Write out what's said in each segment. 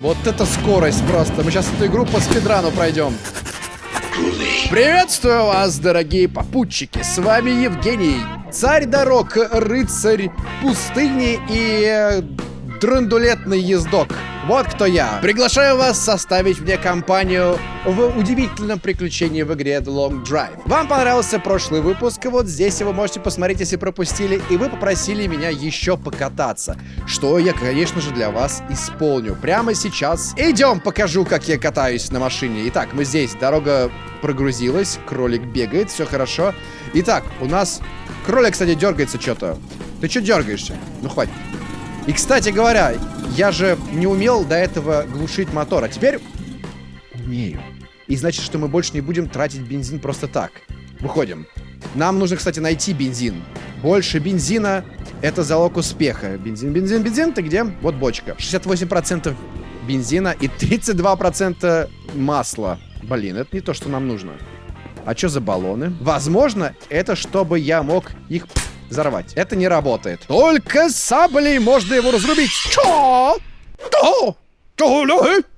Вот это скорость просто. Мы сейчас эту игру по спидрану пройдем. Приветствую вас, дорогие попутчики. С вами Евгений, царь дорог, рыцарь пустыни и э, драндулетный ездок. Вот кто я. Приглашаю вас составить мне компанию в удивительном приключении в игре The Long Drive. Вам понравился прошлый выпуск, вот здесь вы можете посмотреть, если пропустили, и вы попросили меня еще покататься, что я, конечно же, для вас исполню. Прямо сейчас. Идем, покажу, как я катаюсь на машине. Итак, мы здесь, дорога прогрузилась, кролик бегает, все хорошо. Итак, у нас... Кролик, кстати, дергается что-то. Ты что дергаешься? Ну, хватит. И, кстати говоря, я же не умел до этого глушить мотор, а теперь умею. И значит, что мы больше не будем тратить бензин просто так. Выходим. Нам нужно, кстати, найти бензин. Больше бензина — это залог успеха. Бензин, бензин, бензин, ты где? Вот бочка. 68% бензина и 32% масла. Блин, это не то, что нам нужно. А что за баллоны? Возможно, это чтобы я мог их взорвать. Это не работает. Только саблей можно его разрубить. Чё?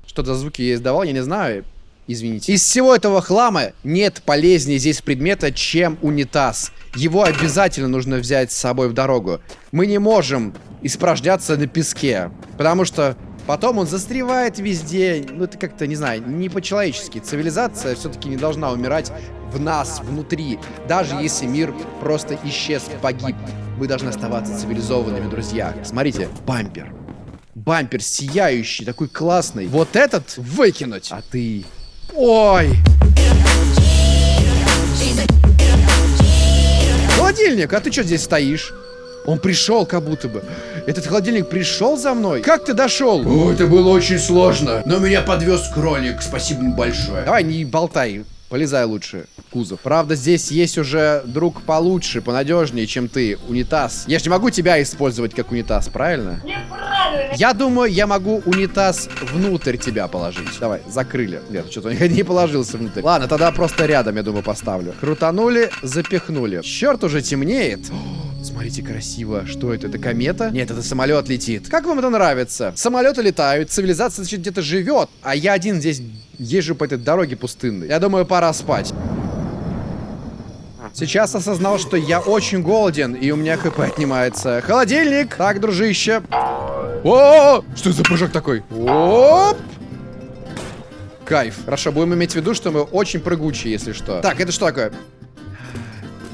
Что? За звуки я издавал, я не знаю. Извините. Из всего этого хлама нет полезнее здесь предмета, чем унитаз. Его обязательно нужно взять с собой в дорогу. Мы не можем испражняться на песке, потому что Потом он застревает везде. Ну, это как-то, не знаю, не по-человечески. Цивилизация все-таки не должна умирать в нас, внутри. Даже если мир просто исчез, погиб. Мы должны оставаться цивилизованными, друзья. Смотрите, бампер. Бампер сияющий, такой классный. Вот этот выкинуть. А ты... Ой! Холодильник, а ты что здесь стоишь? Он пришел как будто бы. Этот холодильник пришел за мной? Как ты дошел? О, это было очень сложно. Но меня подвез кролик. Спасибо большое. Давай, не болтай. Полезай лучше в кузов. Правда, здесь есть уже друг получше, понадежнее, чем ты. Унитаз. Я же не могу тебя использовать как унитаз, правильно? Неправильно. Я думаю, я могу унитаз внутрь тебя положить. Давай, закрыли. Нет, что-то не положился внутрь. Ладно, тогда просто рядом, я думаю, поставлю. Крутанули, запихнули. Черт, уже темнеет. Смотрите, красиво. Что это? Это комета? Нет, это самолет летит. Как вам это нравится? Самолеты летают, цивилизация, значит, где-то живет, а я один здесь езжу по этой дороге пустынной. Я думаю, пора спать. Сейчас осознал, что я очень голоден, и у меня хп отнимается. Холодильник! Так, дружище. О, что за прыжок такой? Оп! Кайф. Хорошо, будем иметь в виду, что мы очень прыгучие, если что. Так, это что такое?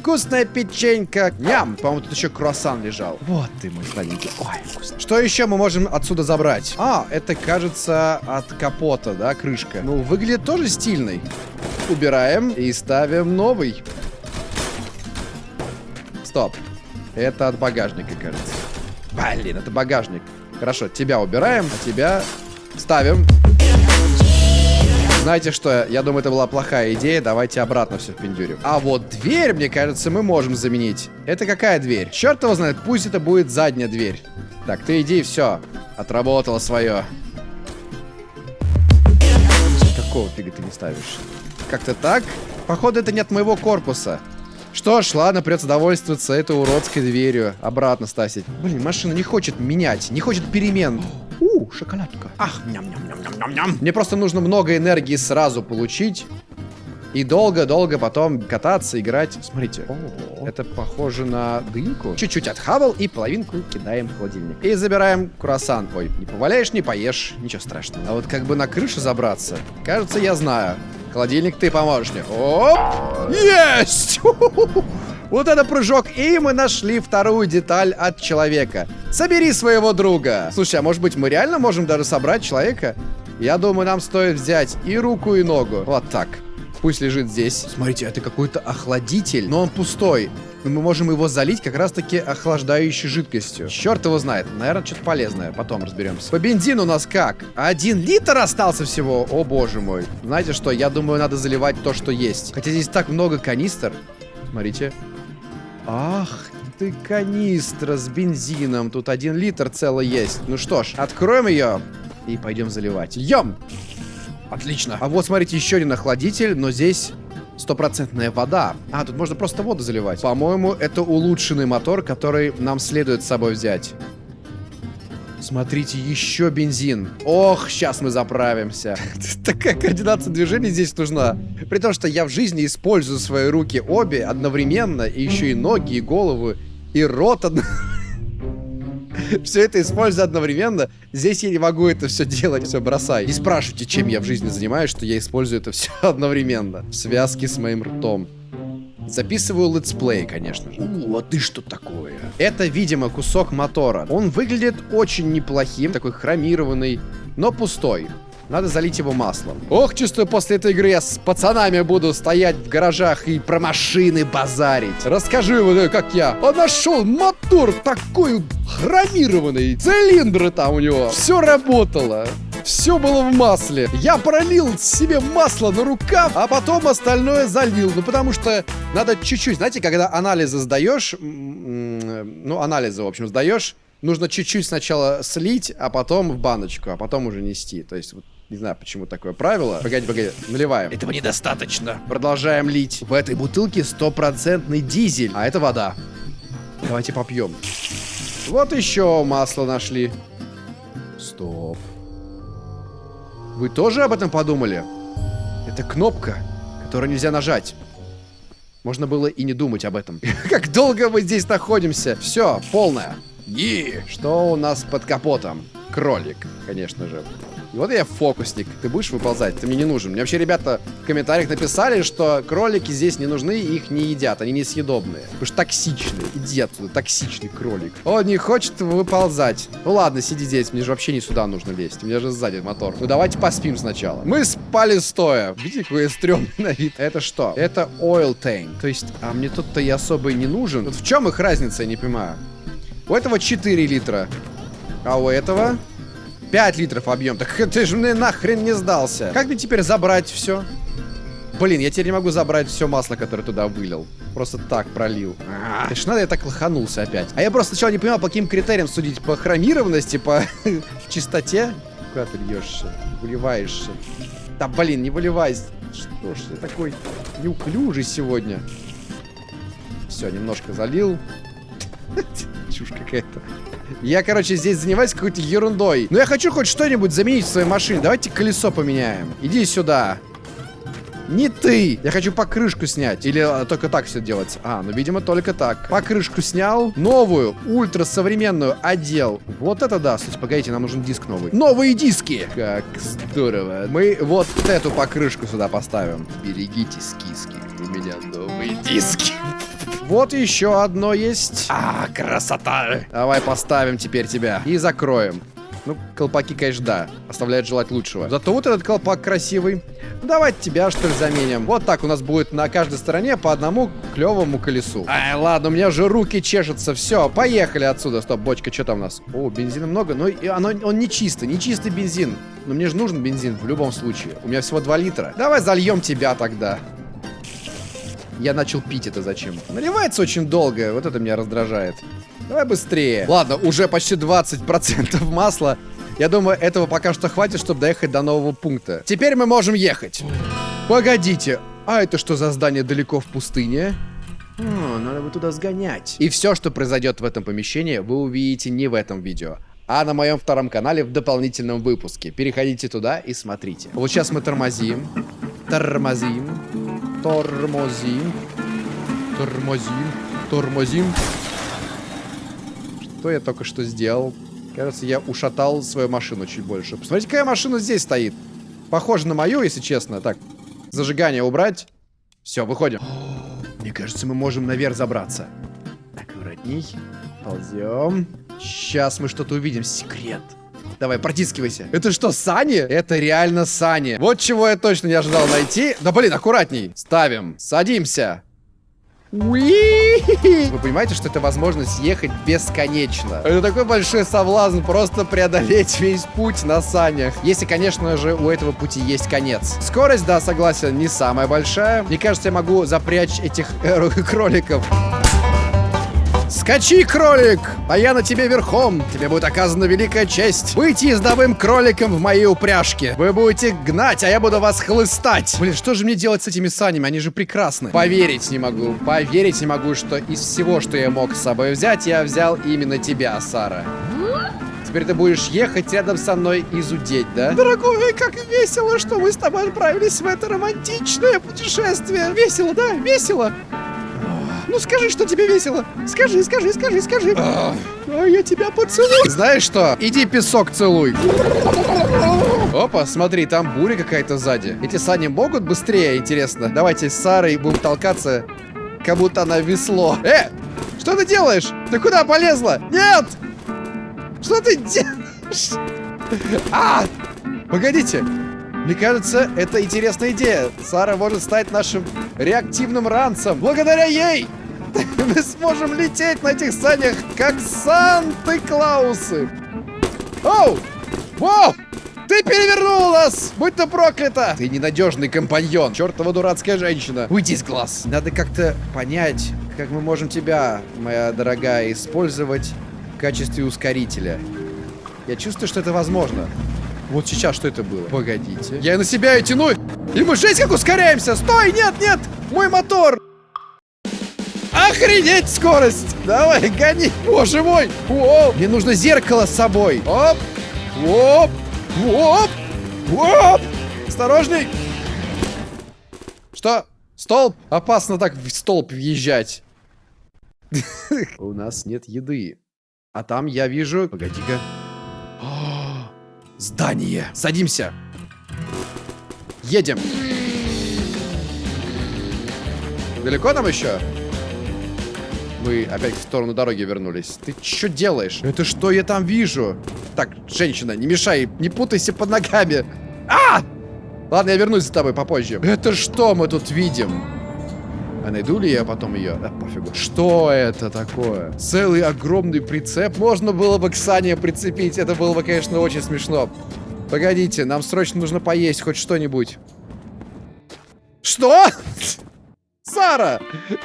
Вкусная печенька. Ням. По-моему, тут еще круассан лежал. Вот ты мой сладенький. Ой, вкусно. Что еще мы можем отсюда забрать? А, это, кажется, от капота, да, крышка. Ну, выглядит тоже стильный. Убираем и ставим новый. Стоп. Это от багажника, кажется. Блин, это багажник. Хорошо, тебя убираем, а тебя ставим. Знаете что, я думаю, это была плохая идея, давайте обратно все впендюрим. А вот дверь, мне кажется, мы можем заменить. Это какая дверь? Черт его знает, пусть это будет задняя дверь. Так, ты иди, все, отработала свое. Какого фига ты не ставишь? Как-то так? Походу, это не от моего корпуса. Что ж, ладно, придется довольствоваться этой уродской дверью. Обратно ставить. Блин, машина не хочет менять, не хочет перемен. У, шоколадка. Ах, ням-ням-ням-ням-ням. Мне просто нужно много энергии сразу получить. И долго-долго потом кататься, играть. Смотрите, О -о -о. это похоже на дынку. Чуть-чуть отхавал и половинку кидаем в холодильник. И забираем круассан. Ой, не поваляешь, не поешь, ничего страшного. А вот как бы на крышу забраться, кажется, я знаю. Холодильник, ты поможешь мне. Оп! Есть! Вот это прыжок, и мы нашли вторую деталь от человека. Собери своего друга. Слушай, а может быть мы реально можем даже собрать человека? Я думаю, нам стоит взять и руку, и ногу. Вот так. Пусть лежит здесь. Смотрите, это какой-то охладитель, но он пустой. мы можем его залить как раз-таки охлаждающей жидкостью. Черт его знает. Наверное, что-то полезное. Потом разберемся. По бензину у нас как? Один литр остался всего? О, боже мой. Знаете что? Я думаю, надо заливать то, что есть. Хотя здесь так много канистр. Смотрите. Ах ты канистра с бензином. Тут один литр целый есть. Ну что ж, откроем ее и пойдем заливать. Льем! Отлично. А вот, смотрите, еще один охладитель, но здесь стопроцентная вода. А, тут можно просто воду заливать. По-моему, это улучшенный мотор, который нам следует с собой взять. Смотрите, еще бензин. Ох, сейчас мы заправимся. Такая координация движений здесь нужна. При том, что я в жизни использую свои руки обе одновременно, и еще и ноги, и голову, и рот одновременно. Все это использую одновременно. Здесь я не могу это все делать, все бросай. Не спрашивайте, чем я в жизни занимаюсь, что я использую это все одновременно. В связке с моим ртом. Записываю летсплей, конечно же. У, а ты что такое? Это, видимо, кусок мотора. Он выглядит очень неплохим, такой хромированный, но пустой. Надо залить его маслом. Ох, чувствую, после этой игры я с пацанами буду стоять в гаражах и про машины базарить. Расскажи вот как я а нашел мотор такой хромированный. Цилиндры там у него. Все работало. Все было в масле. Я пролил себе масло на рукав, а потом остальное залил. Ну, потому что надо чуть-чуть, знаете, когда анализы сдаешь, ну, анализы, в общем, сдаешь, нужно чуть-чуть сначала слить, а потом в баночку, а потом уже нести. То есть, вот, не знаю, почему такое правило. Погоди, погоди, наливаем. Этого недостаточно. Продолжаем лить. В этой бутылке стопроцентный дизель, а это вода. Давайте попьем. Вот еще масло нашли. Стоп. Вы тоже об этом подумали? Это кнопка, которую нельзя нажать. Можно было и не думать об этом. Как долго мы здесь находимся? Все, полное. И что у нас под капотом? Кролик, конечно же. И вот я фокусник. Ты будешь выползать? Ты мне не нужен. Мне вообще ребята в комментариях написали, что кролики здесь не нужны, их не едят. Они несъедобные. Потому что токсичные. Иди оттуда, токсичный кролик. Он не хочет выползать. Ну ладно, сиди здесь. Мне же вообще не сюда нужно лезть. У меня же сзади мотор. Ну давайте поспим сначала. Мы спали стоя. Видите, какой стрёмный на вид. Это что? Это oil tank. То есть, а мне тут-то и особо не нужен. Вот в чем их разница, я не понимаю. У этого 4 литра. А у этого 5 литров объем. Так ты же мне нахрен не сдался. Как мне теперь забрать все? Блин, я теперь не могу забрать все масло, которое туда вылил. Просто так пролил. А, ж надо я так лоханулся опять. А я просто сначала не понимал, по каким критериям судить. По хромированности, по чистоте. Куда ты льешься? Выливаешься. Да блин, не выливайся. Что ж ты такой неуклюжий сегодня? Все, немножко залил. Чушь какая-то. Я, короче, здесь занимаюсь какой-то ерундой. Но я хочу хоть что-нибудь заменить в своей машине. Давайте колесо поменяем. Иди сюда. Не ты! Я хочу покрышку снять. Или а, только так все делать? А, ну, видимо, только так. Покрышку снял. Новую, ультрасовременную одел. Вот это да. Слушайте, погодите, нам нужен диск новый. Новые диски! Как здорово. Мы вот эту покрышку сюда поставим. Берегитесь, киски. У меня новые диски. Вот еще одно есть. А, красота. Давай поставим теперь тебя. И закроем. Ну, колпаки, конечно, да. Оставляют желать лучшего. Зато вот этот колпак красивый. Давайте тебя, что ли, заменим. Вот так у нас будет на каждой стороне по одному клевому колесу. Ай, ладно, у меня же руки чешутся. Все, поехали отсюда. Стоп, бочка, что там у нас? О, бензина много, но оно, он не чистый, не чистый бензин. Но мне же нужен бензин в любом случае. У меня всего 2 литра. Давай зальем тебя тогда. Я начал пить это зачем? Наливается очень долго, вот это меня раздражает. Давай быстрее. Ладно, уже почти 20% масла. Я думаю, этого пока что хватит, чтобы доехать до нового пункта. Теперь мы можем ехать. Погодите, а это что за здание далеко в пустыне? О, надо бы туда сгонять. И все, что произойдет в этом помещении, вы увидите не в этом видео, а на моем втором канале в дополнительном выпуске. Переходите туда и смотрите. Вот сейчас мы тормозим. Тормозим. Тормозим. Тормозим. Тормозим. Что я только что сделал? Кажется, я ушатал свою машину чуть больше. Посмотрите, какая машина здесь стоит. Похоже на мою, если честно. Так, зажигание убрать. Все, выходим. Мне кажется, мы можем наверх забраться. Аккуратней. Ползем. Сейчас мы что-то увидим. Секрет. Давай, протискивайся. Это что, сани? Это реально сани. Вот чего я точно не ожидал найти. Да блин, аккуратней. Ставим. Садимся. Вы понимаете, что это возможность ехать бесконечно. Это такой большой соблазн просто преодолеть весь путь на санях. Если, конечно же, у этого пути есть конец. Скорость, да, согласен, не самая большая. Мне кажется, я могу запрячь этих э, кроликов. Скачи, кролик, а я на тебе верхом. Тебе будет оказана великая честь выйти ездовым кроликом в моей упряжке. Вы будете гнать, а я буду вас хлыстать. Блин, что же мне делать с этими санями? Они же прекрасны. Поверить не могу, поверить не могу, что из всего, что я мог с собой взять, я взял именно тебя, Сара. Теперь ты будешь ехать рядом со мной и зудеть, да? Дорогой, как весело, что мы с тобой отправились в это романтичное путешествие. Весело, да? Весело. Ну скажи, что тебе весело. Скажи, скажи, скажи, скажи. А я тебя поцелую. Знаешь что? Иди песок целуй. Опа, смотри, там буря какая-то сзади. Эти сани могут быстрее, интересно? Давайте с Сарой будем толкаться, как будто она весло. Э, что ты делаешь? Ты куда полезла? Нет! Что ты делаешь? А! Погодите. Мне кажется, это интересная идея. Сара может стать нашим реактивным ранцем. Благодаря ей мы сможем лететь на этих санях, как Санты-Клаусы. Оу! Воу! Ты перевернул нас! Будь ты проклята! Ты ненадежный компаньон. Чертова дурацкая женщина. Уйди из глаз. Надо как-то понять, как мы можем тебя, моя дорогая, использовать в качестве ускорителя. Я чувствую, что это возможно. Вот сейчас что это было? Погодите. Я на себя и тяну. И мы жесть как ускоряемся. Стой, нет, нет. Мой мотор. Охренеть скорость. Давай, гони. Боже мой. Оп. Мне нужно зеркало с собой. Оп. Оп. Оп. Оп. Осторожней. Что? Столб? Опасно так в столб въезжать. У нас нет еды. А там я вижу... Погоди-ка. Здание. Садимся. Едем. Далеко нам еще? Мы опять в сторону дороги вернулись. Ты что делаешь? Это что я там вижу? Так, женщина, не мешай, не путайся под ногами. А! Ладно, я вернусь за тобой попозже. Это что мы тут видим? А найду ли я потом ее? Да, пофигу. Что это такое? Целый огромный прицеп. Можно было бы к Сане прицепить. Это было бы, конечно, очень смешно. Погодите, нам срочно нужно поесть хоть что-нибудь. Что? Сара,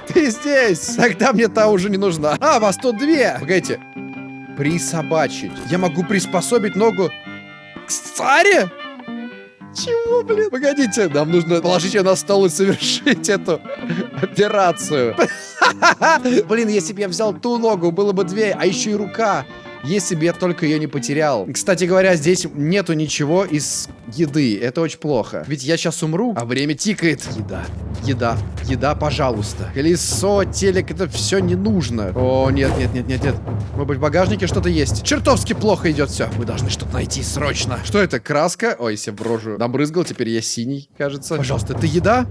ты здесь. Тогда мне та уже не нужна. А, вас тут две. Погодите. Присобачить. Я могу приспособить ногу к Саре? Чего, блин? Погодите, нам нужно положить ее на стол и совершить эту операцию. Блин, если бы я взял ту ногу, было бы две, а еще и рука если бы я только ее не потерял. Кстати говоря, здесь нету ничего из еды. Это очень плохо. Ведь я сейчас умру, а время тикает. Еда, еда, еда, пожалуйста. Колесо, телек, это все не нужно. О, нет, нет, нет, нет, нет. Может быть, в багажнике что-то есть. Чертовски плохо идет все. Мы должны что-то найти срочно. Что это, краска? Ой, я в рожу набрызгал, теперь я синий, кажется. Пожалуйста, это еда?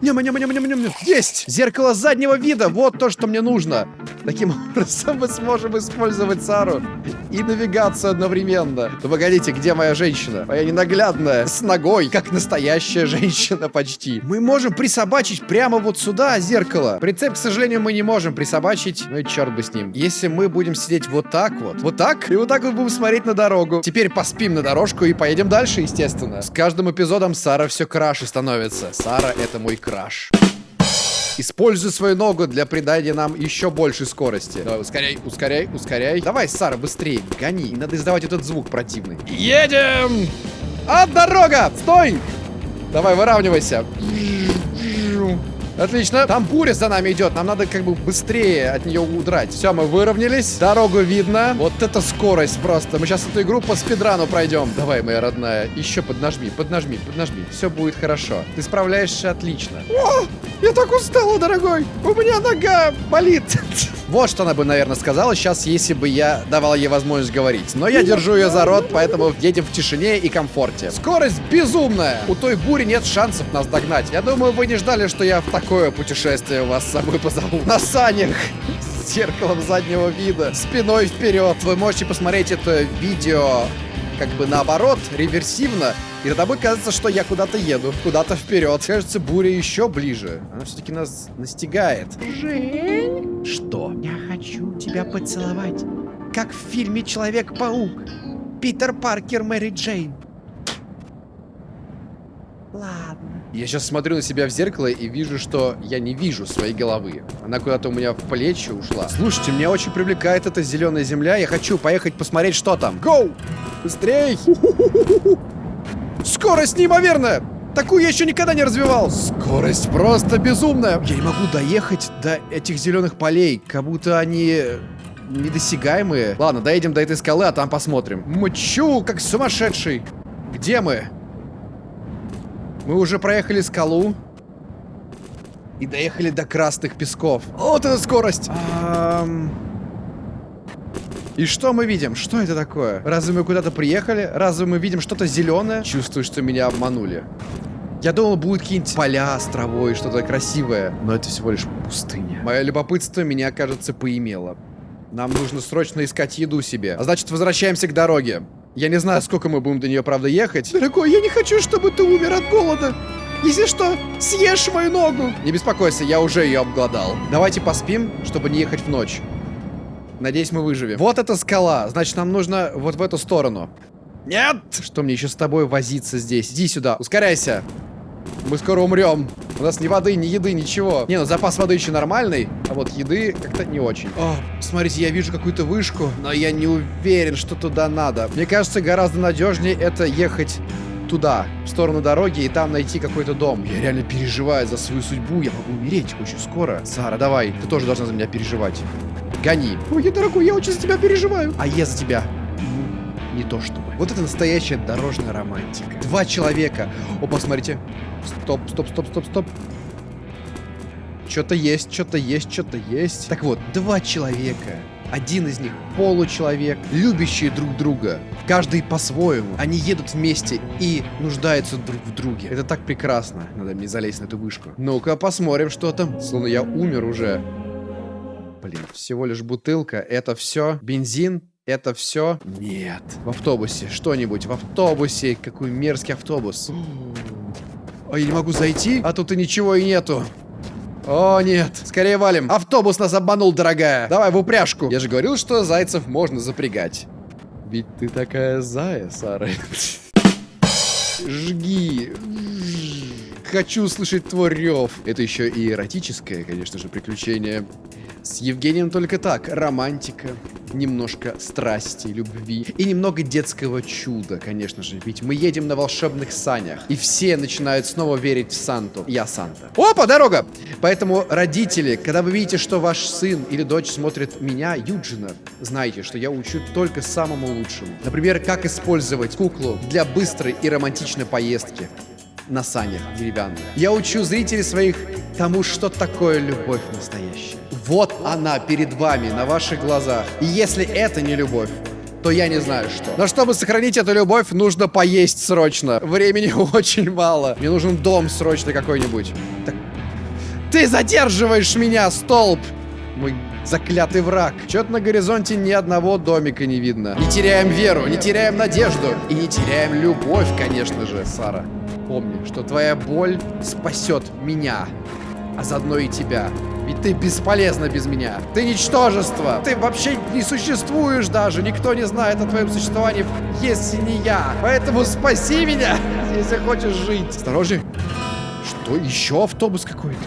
Ням, ням, ням, ням, ням. Есть! Зеркало заднего вида. Вот то, что мне нужно. Таким образом мы сможем использовать Сару и навигацию одновременно. Ну погодите, где моя женщина? Моя ненаглядная, с ногой, как настоящая женщина почти. Мы можем присобачить прямо вот сюда зеркало. Прицеп, к сожалению, мы не можем присобачить. Ну и черт бы с ним. Если мы будем сидеть вот так вот, вот так, и вот так вот будем смотреть на дорогу. Теперь поспим на дорожку и поедем дальше, естественно. С каждым эпизодом Сара все краше становится. Сара — это мой краш. Используй свою ногу для придания нам еще большей скорости. Давай, ускоряй, ускоряй, ускоряй. Давай, Сара, быстрее, гони. Не надо издавать этот звук противный. Едем! А, дорога! Стой! Давай, выравнивайся. Отлично. Там буря за нами идет. Нам надо как бы быстрее от нее удрать. Все, мы выровнялись. Дорогу видно. Вот это скорость просто. Мы сейчас эту игру по спидрану пройдем. Давай, моя родная. Еще поднажми, поднажми, поднажми. Все будет хорошо. Ты справляешься отлично. О, я так устала, дорогой. У меня нога болит. Вот что она бы, наверное, сказала сейчас, если бы я давал ей возможность говорить. Но я держу ее за рот, поэтому едем в тишине и комфорте. Скорость безумная. У той бури нет шансов нас догнать. Я думаю, вы не ждали, что я в такое путешествие вас с собой позову. На санях с зеркалом заднего вида, спиной вперед. Вы можете посмотреть это видео как бы наоборот, реверсивно, и тогда будет казаться, что я куда-то еду, куда-то вперед. Кажется, буря еще ближе. Она все-таки нас настигает. Жень? Что? Я хочу тебя поцеловать. Как в фильме Человек-паук. Питер Паркер, Мэри Джейн. Ладно. Я сейчас смотрю на себя в зеркало и вижу, что я не вижу своей головы. Она куда-то у меня в плечи ушла. Слушайте, меня очень привлекает эта зеленая земля. Я хочу поехать посмотреть, что там. Гоу! Быстрей! Скорость неимоверная! Такую я еще никогда не развивал. Скорость просто безумная. Я не могу доехать до этих зеленых полей, как будто они недосягаемые. Ладно, доедем до этой скалы, а там посмотрим. Мчу, как сумасшедший. Где мы? Мы уже проехали скалу. И доехали до красных песков. Вот эта скорость! Ам, И что мы видим? Что это такое? Разве мы куда-то приехали? Разве мы видим что-то зеленое? Чувствую, что меня обманули. Я думал, будут какие-нибудь поля с травой, что-то красивое. Но это всего лишь пустыня. Мое любопытство меня, кажется, поимело. Нам нужно срочно искать еду себе. А значит, возвращаемся к дороге. Я не знаю, сколько мы будем до нее, правда, ехать. Дорогой, я не хочу, чтобы ты умер от голода. Если что, съешь мою ногу. Не беспокойся, я уже ее обглодал. Давайте поспим, чтобы не ехать в ночь. Надеюсь, мы выживем. Вот эта скала. Значит, нам нужно вот в эту сторону. Нет! Что мне еще с тобой возиться здесь? Иди сюда, ускоряйся. Мы скоро умрем. У нас ни воды, ни еды, ничего. Не, ну запас воды еще нормальный, а вот еды как-то не очень. О, смотрите, я вижу какую-то вышку, но я не уверен, что туда надо. Мне кажется, гораздо надежнее это ехать туда, в сторону дороги, и там найти какой-то дом. Я реально переживаю за свою судьбу, я могу умереть очень скоро. Сара, давай, ты тоже должна за меня переживать. Гони. Ой, дорогой, я очень за тебя переживаю. А я за тебя. Не то чтобы. Вот это настоящая дорожная романтика. Два человека. О, посмотрите. Стоп, стоп, стоп, стоп, стоп. Что-то есть, что-то есть, что-то есть. Так вот, два человека. Один из них получеловек, любящие друг друга. Каждый по-своему. Они едут вместе и нуждаются друг в друге. Это так прекрасно. Надо мне залезть на эту вышку. Ну-ка, посмотрим, что там. Словно я умер уже. Блин, всего лишь бутылка. Это все? Бензин? Это все? Нет. В автобусе. Что-нибудь. В автобусе. Какой мерзкий автобус. А я не могу зайти? А тут и ничего и нету. О, нет. Скорее валим. Автобус нас обманул, дорогая. Давай в упряжку. Я же говорил, что зайцев можно запрягать. Ведь ты такая зая, Сара. Жги. Хочу услышать твой рев. Это еще и эротическое, конечно же, приключение. С Евгением только так. Романтика, немножко страсти, любви и немного детского чуда, конечно же. Ведь мы едем на волшебных санях. И все начинают снова верить в Санту. Я Санта. Опа, дорога! Поэтому, родители, когда вы видите, что ваш сын или дочь смотрит меня, Юджина, знайте, что я учу только самому лучшему. Например, как использовать куклу для быстрой и романтичной поездки на санях деревянных. Я учу зрителей своих тому, что такое любовь настоящая. Вот она перед вами, на ваших глазах. И если это не любовь, то я не знаю что. Но чтобы сохранить эту любовь, нужно поесть срочно. Времени очень мало. Мне нужен дом срочно какой-нибудь. Так. Ты задерживаешь меня, столб! Мой заклятый враг. Чё-то на горизонте ни одного домика не видно. Не теряем веру, не теряем надежду. И не теряем любовь, конечно же, Сара. Помни, что твоя боль спасет меня, а заодно и тебя. Ведь ты бесполезна без меня. Ты ничтожество. Ты вообще не существуешь даже. Никто не знает о твоем существовании, если не я. Поэтому спаси меня, если хочешь жить. Осторожней. Что? Еще автобус какой-то?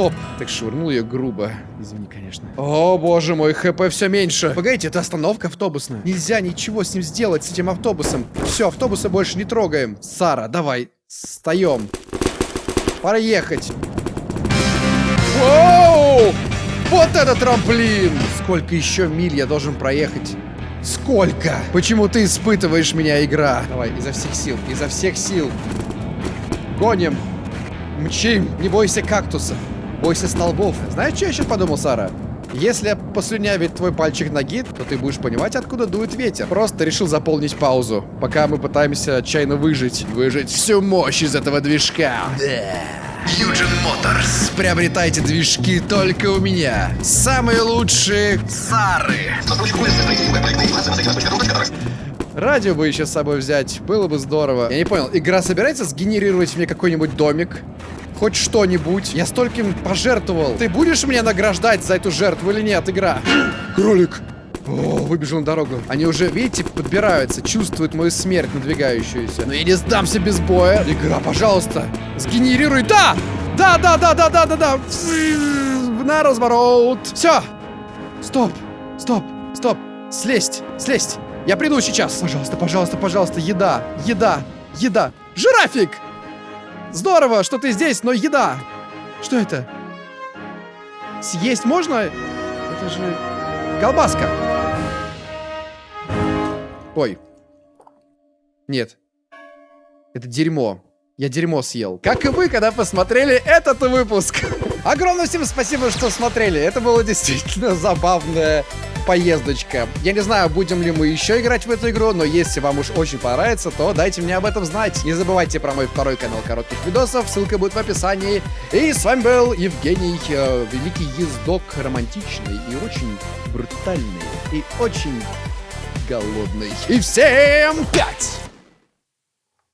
Стоп. Так швырнул ее грубо. Извини, конечно. О, боже мой, ХП все меньше. Погодите, это остановка автобусная. Нельзя ничего с ним сделать, с этим автобусом. Все, автобуса больше не трогаем. Сара, давай, встаем. Пора ехать. Воу! Вот это трамплин! Сколько еще миль я должен проехать? Сколько? Почему ты испытываешь меня, игра? Давай, изо всех сил, изо всех сил. Гоним. Мчим. Не бойся кактуса. Бойся столбов. Знаешь, что я сейчас подумал, Сара? Если послюнявить твой пальчик ноги, то ты будешь понимать, откуда дует ветер. Просто решил заполнить паузу, пока мы пытаемся отчаянно выжить. Выжить всю мощь из этого движка. Fusion Motors. Приобретайте движки только у меня. Самые лучшие Сары. Радио бы еще с собой взять, было бы здорово. Я не понял, игра собирается сгенерировать мне какой-нибудь домик? Хоть что-нибудь? Я стольким пожертвовал. Ты будешь меня награждать за эту жертву или нет, игра? Кролик! О, выбежал на дорогу. Они уже, видите, подбираются, чувствуют мою смерть надвигающуюся. Но я не сдамся без боя. Игра, пожалуйста, сгенерируй. Да! Да, да, да, да, да, да, да. На разворот. Все. Стоп, стоп, стоп. Слезть, слезть. Я приду сейчас. Пожалуйста, пожалуйста, пожалуйста, еда, еда, еда. Жирафик! Здорово, что ты здесь, но еда. Что это? Съесть можно? Это же... Колбаска! Ой. Нет. Это дерьмо. Я дерьмо съел. Как и вы, когда посмотрели этот выпуск. Огромное всем спасибо, что смотрели. Это было действительно забавная поездочка. Я не знаю, будем ли мы еще играть в эту игру, но если вам уж очень понравится, то дайте мне об этом знать. Не забывайте про мой второй канал коротких видосов, ссылка будет в описании. И с вами был Евгений, э, великий ездок, романтичный и очень брутальный, и очень голодный. И всем пять!